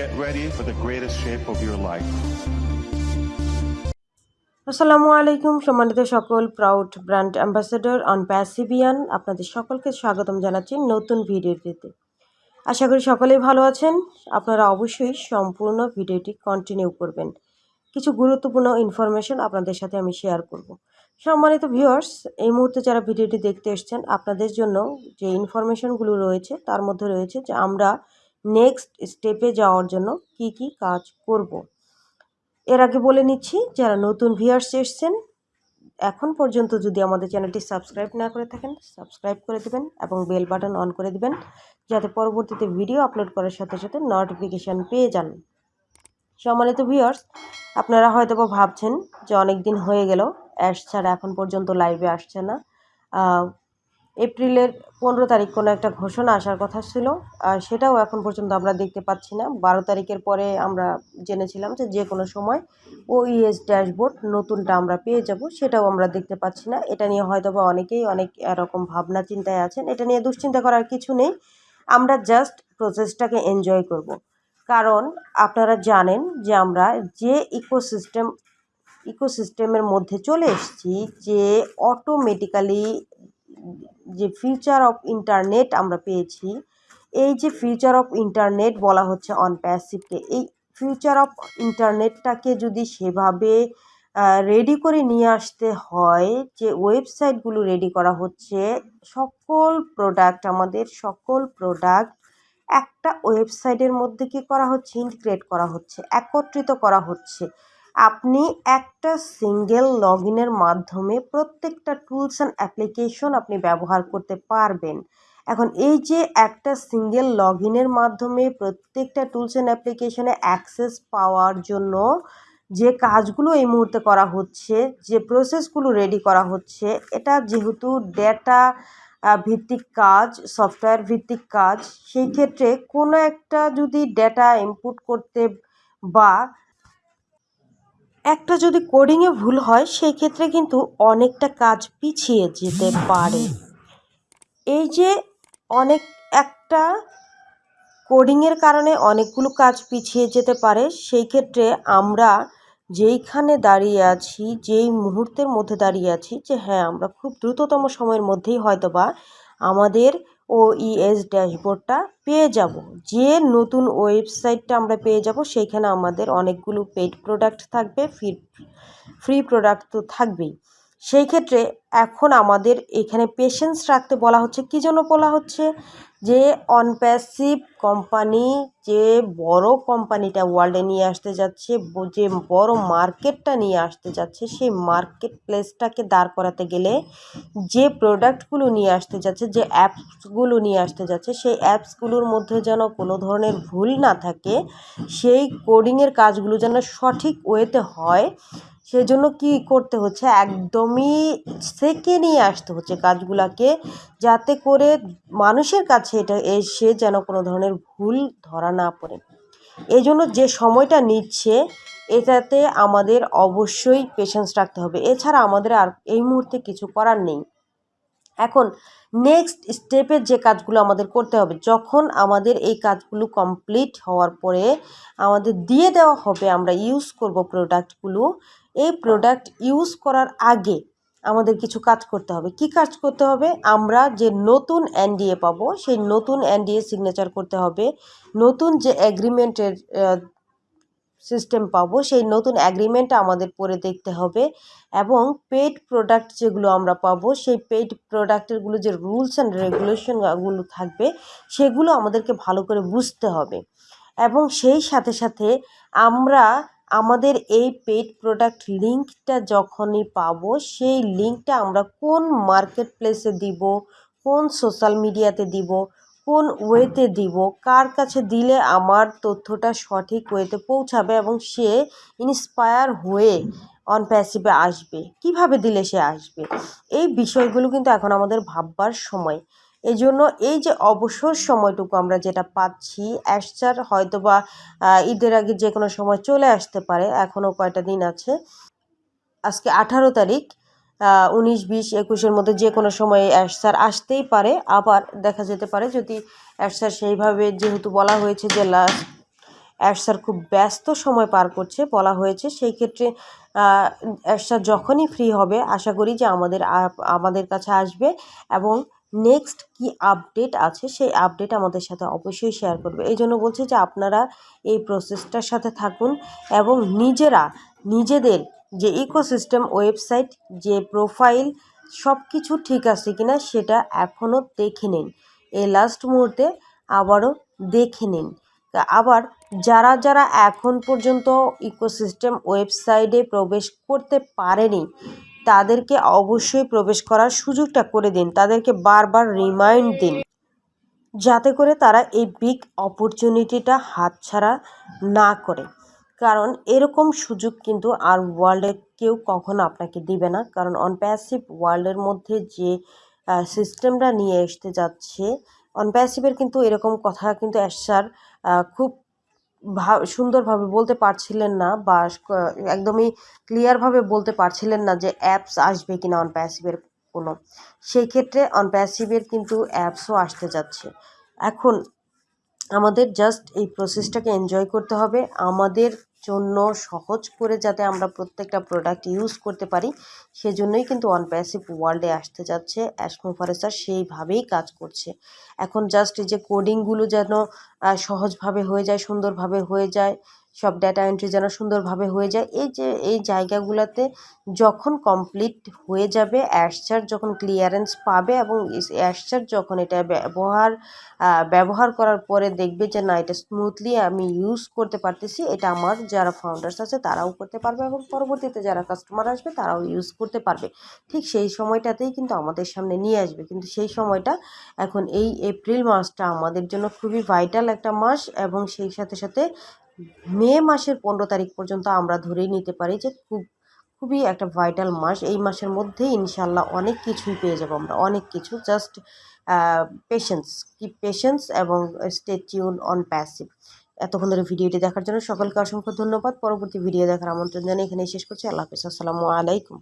Get ready for the greatest shape of your life. আসসালামু আলাইকুম, সম্মানিত সকল প্রাউড ব্র্যান্ড অ্যাম্বাসেডর অন প্যাসিভিয়ান আপনাদের সকলকে স্বাগতম জানাচ্ছি নতুন ভিডিওটিতে আশা করি সকলেই ভালো আছেন, আপনারা অবশ্যই সম্পূর্ণ ভিডিওটি কন্টিনিউ করবেন। কিছু গুরুত্বপূর্ণ ইনফরমেশন আপনাদের সাথে আমি শেয়ার করব। সম্মানিত ভিউয়ার্স এই মুহূর্তে যারা ভিডিওটি দেখতে এসছেন, আপনাদের জন্য যে ইনফরমেশনগুলো রয়েছে, তার মধ্যে রয়েছে যে আমরা নেক্সট স্টেপে যাওয়ার জন্য কি কি কাজ করব। এর আগে বলে নিচ্ছি, যারা নতুন ভিউয়ার্স এসছেন, এখন পর্যন্ত যদি আমাদের চ্যানেলটি সাবস্ক্রাইব না করে থাকেন সাবস্ক্রাইব করে দেবেন এবং বেল বাটন অন করে দেবেন, যাতে পরবর্তীতে ভিডিও আপলোড করার সাথে সাথে নোটিফিকেশান পেয়ে যান সম্মানিত ভিউয়ার্স আপনারা হয়তো ভাবছেন যে অনেক দিন হয়ে গেল অ্যাশ ছাড়া এখন পর্যন্ত লাইভে আসছে না এপ্রিলের পনেরো তারিখ কোনো একটা ঘোষণা আসার কথা ছিল, আর সেটাও এখন পর্যন্ত আমরা দেখতে পাচ্ছি না। বারো তারিখের পরে আমরা জেনেছিলাম যে যে কোনো সময় ও ইএস ড্যাশবোর্ড নতুনটা আমরা পেয়ে যাব, সেটাও আমরা দেখতে পাচ্ছি না। এটা নিয়ে হয়তো বা অনেকেই অনেক এরকম ভাবনা চিন্তায় আছেন। এটা নিয়ে দুশ্চিন্তা করার কিছু নেই। আমরা জাস্ট প্রসেসটাকে এনজয় করব। কারণ আপনারা জানেন যে আমরা যে ইকোসিস্টেম ইকোসিস্টেমের মধ্যে চলে এসেছি, যে অটোমেটিক্যালি যে ফিউচার অফ ইন্টারনেট আমরা পেয়েছি, এই যে ফিউচার অফ ইন্টারনেট বলা হচ্ছে অন প্যাসিভকে এই ফিউচার অফ ইন্টারনেটটাকে যদি সেভাবে রেডি করে নিয়ে আসতে হয়, যে ওয়েবসাইটগুলো রেডি করা হচ্ছে, সকল প্রোডাক্ট আমাদের, সকল প্রোডাক্ট একটা ওয়েবসাইটের মধ্যে কি করা হচ্ছে ইন্টিগ্রেট করা হচ্ছে, একত্রিত করা হচ্ছে। আপনি একটা সিঙ্গেল লগ ইনের মাধ্যমে প্রত্যেকটা টুলস অ্যান্ড অ্যাপ্লিকেশন আপনি ব্যবহার করতে পারবেন। এখন এই যে একটা সিঙ্গেল লগ ইনের মাধ্যমে প্রত্যেকটা টুলস অ্যান্ড অ্যাপ্লিকেশনে অ্যাক্সেস পাওয়ার জন্য যে কাজগুলো এই মুহূর্তে করা হচ্ছে, যে প্রসেসগুলো রেডি করা হচ্ছে, এটা যেহেতু ডেটা ভিত্তিক কাজ সফটওয়্যার ভিত্তিক কাজ, সেই ক্ষেত্রে কোনো একটা যদি ডেটা ইনপুট করতে বা একটা যদি কোডিংয়ে ভুল হয় সেই ক্ষেত্রে কিন্তু অনেকটা কাজ পিছিয়ে যেতে পারে। এই যে অনেক, একটা কোডিংয়ের কারণে অনেকগুলো কাজ পিছিয়ে যেতে পারে, সেই ক্ষেত্রে আমরা যেইখানে দাঁড়িয়ে আছি, যেই মুহূর্তের মধ্যে দাঁড়িয়ে আছি, যে হ্যাঁ আমরা খুব দ্রুততম সময়ের মধ্যেই হয়তো বা আমাদের ও ইএস ড্যাশবোর্ডটা পেয়ে যাব। যে নতুন ওয়েবসাইটটা আমরা পেয়ে যাব, সেইখানে আমাদের অনেকগুলো পেড প্রোডাক্ট থাকবে ফ্রি ফ্রি প্রোডাক্ট তো থাকবেই। সেই ক্ষেত্রে এখন আমাদের এখানে পেশেন্স রাখতে বলা হচ্ছে। কী জন্য বলা হচ্ছে? যে অনপ্যাসিভ কোম্পানি যে বড় কোম্পানিটা ওয়ার্ল্ডে নিয়ে আসতে যাচ্ছে যে বড় মার্কেটটা নিয়ে আসতে যাচ্ছে, সেই মার্কেট প্লেসটাকে দাঁড় করাতে গেলে যে প্রোডাক্টগুলো নিয়ে আসতে যাচ্ছে, যে অ্যাপসগুলো নিয়ে আসতে যাচ্ছে, সেই অ্যাপসগুলোর মধ্যে যেন কোনো ধরনের ভুল না থাকে, সেই কোডিংয়ের কাজগুলো যেন সঠিক ওয়েতে হয় সেজন্য কী করতে হচ্ছে? একদমই সেকে নিয়ে আসতে হচ্ছে কাজগুলাকে যাতে করে মানুষের কাছে এটা এসে যেন কোনো ধরনের ভুল ধরা না পড়ে। এই জন্য যে সময়টা নিচ্ছে, এটাতে আমাদের অবশ্যই পেশেন্স রাখতে হবে। এছাড়া আমাদের আর এই মুহূর্তে কিছু করার নেই। এখন নেক্সট স্টেপের যে কাজগুলো আমাদের করতে হবে, যখন আমাদের এই কাজগুলো কমপ্লিট হওয়ার পরে আমাদের দিয়ে দেওয়া হবে, আমরা ইউজ করব প্রোডাক্টগুলো এই প্রোডাক্ট ইউজ করার আগে আমাদের কিছু কাজ করতে হবে। কি কাজ করতে হবে? আমরা যে নতুন এনডিএ পাবো, সেই নতুন এনডিএ সিগনেচার করতে হবে। নতুন যে এগ্রিমেন্টের সিস্টেম পাবো, সেই নতুন অ্যাগ্রিমেন্টটা আমাদের পরে দেখতে হবে এবং পেইড প্রোডাক্ট যেগুলো আমরা পাবো, সেই পেইড প্রোডাক্টেরগুলো যে রুলস অ্যান্ড রেগুলেশনগুলো থাকবে, সেগুলো আমাদেরকে ভালো করে বুঝতে হবে এবং সেই সাথে সাথে আমরা আমাদের এই পেইড প্রোডাক্ট লিঙ্কটা যখনই পাবো, সেই লিঙ্কটা আমরা কোন মার্কেট প্লেসে দিব, কোন সোশ্যাল মিডিয়াতে দিব কোন ওয়েতে দিব, কার কাছে দিলে আমার তথ্যটা সঠিক ওয়েতে পৌঁছাবে এবং সে ইন্সপায়ার হয়ে অন প্যাসিভে আসবে? কীভাবে দিলে সে আসবে? এই বিষয়গুলো কিন্তু এখন আমাদের ভাববার সময়। এই জন্য এই যে অবসর সময়টুকু আমরা যেটা পাচ্ছি অ্যাশচার হয়তো বা ঈদের আগে যে কোনো সময় চলে আসতে পারে এখনও কয়টা দিন আছে? আজকে আঠারো তারিখ উনিশ, বিশ, একুশের মধ্যে যে কোনো সময়ে অ্যাশসার আসতেই পারে। আবার দেখা যেতে পারে যদি অ্যাশসার সেইভাবে যেহেতু বলা হয়েছে যে লাস্ট অ্যাশার খুব ব্যস্ত সময় পার করছে বলা হয়েছে, সেই ক্ষেত্রে অ্যাশা যখনই ফ্রি হবে, আশা করি যে আমাদের আমাদের কাছে আসবে এবং নেক্সট কি আপডেট আছে সেই আপডেট আমাদের সাথে অবশ্যই শেয়ার করবে। এই জন্য বলছি যে আপনারা এই প্রসেসটার সাথে থাকুন এবং নিজেরা নিজেদের যে ইকোসিস্টেম ওয়েবসাইট, যে প্রোফাইল সব কিছু ঠিক আছে কিনা সেটা এখনও দেখে নিন। এই লাস্ট মুহূর্তে আবারও দেখে নিন। আবার যারা যারা এখন পর্যন্ত ইকোসিস্টেম ওয়েবসাইটে প্রবেশ করতে পারেনি, তাদেরকে অবশ্যই প্রবেশ করার সুযোগটা করে দিন। তাদেরকে বারবার রিমাইন্ড দিন। যাতে করে তারা এই বিগ অপরচুনিটিটা হাতছাড়া না করে। কারণ এরকম সুযোগ কিন্তু আর ওয়ার্ল্ডে কেউ কখনো আপনাকে দিবে না। কারণ অনপ্যাসিভ ওয়ার্ল্ডের মধ্যে যে সিস্টেমটা নিয়ে আসতে যাচ্ছে অনপ্যাসিভের কিন্তু এরকম কথা কিন্তু অ্যাসার খুব সুন্দরভাবে বলতে পারছিলেন না বা একদমই ক্লিয়ারভাবে বলতে পারছিলেন না যে অ্যাপস আসবে কিনা অন প্যাসিভের কোনো। সেই ক্ষেত্রে অন প্যাসিভের কিন্তু অ্যাপসও আসতে যাচ্ছে। এখন আমাদের জাস্ট এই প্রসেসটাকে এনজয় করতে হবে। আমাদের জন্য সহজ করে যাতে আমরা প্রত্যেকটা প্রোডাক্ট ইউজ করতে পারি, সেজন্যই কিন্তু ওয়ান প্যাসিভ ওয়ার্ল্ডে আসতে যাচ্ছে অ্যাসমোফারেসার সেইভাবেই কাজ করছে। এখন জাস্ট যে কোডিংগুলো যেন সহজভাবে হয়ে যায়, সুন্দরভাবে হয়ে যায় সব ডাটা এন্ট্রি যেন সুন্দরভাবে হয়ে যায়। এই যে, এই জায়গাগুলোতে যখন কমপ্লিট হয়ে যাবে অ্যাশচার যখন ক্লিয়ারেন্স পাবে এবং অ্যাশচার যখন এটা ব্যবহার ব্যবহার করার পরে দেখবে যে, না, এটা স্মুথলি আমি ইউজ করতে পারতেছি। এটা আমার যারা ফাউন্ডার্স আছে, তারাও করতে পারবে এবং পরবর্তীতে যারা কাস্টমার আসবে, তারাও ইউজ করতে পারবে। ঠিক সেই সময়টাতেই কিন্তু আমাদের সামনে নিয়ে আসবে। কিন্তু সেই সময়টা এখন এই এপ্রিল মাসটা আমাদের জন্য খুবই ভাইটাল একটা মাস এবং সেই সাথে সাথে মে মাসের পনেরো তারিখ পর্যন্ত আমরা ধরেই নিতে পারি যে খুব, খুবই একটা ভাইটাল মাস। এই মাসের মধ্যেই ইনশাল্লাহ অনেক কিছুই পেয়ে যাব আমরা, অনেক কিছু। জাস্ট পেশেন্স কি পেশেন্স এবং স্টে টিউন অন প্যাসিভ এতক্ষণ ধরে ভিডিওটি দেখার জন্য সকলকে অসংখ্য ধন্যবাদ। পরবর্তী ভিডিও দেখার আমন্ত্রণ জানিয়ে এখানে শেষ করছি। আল্লাহ হাফিজ। আসসালামু আলাইকুম।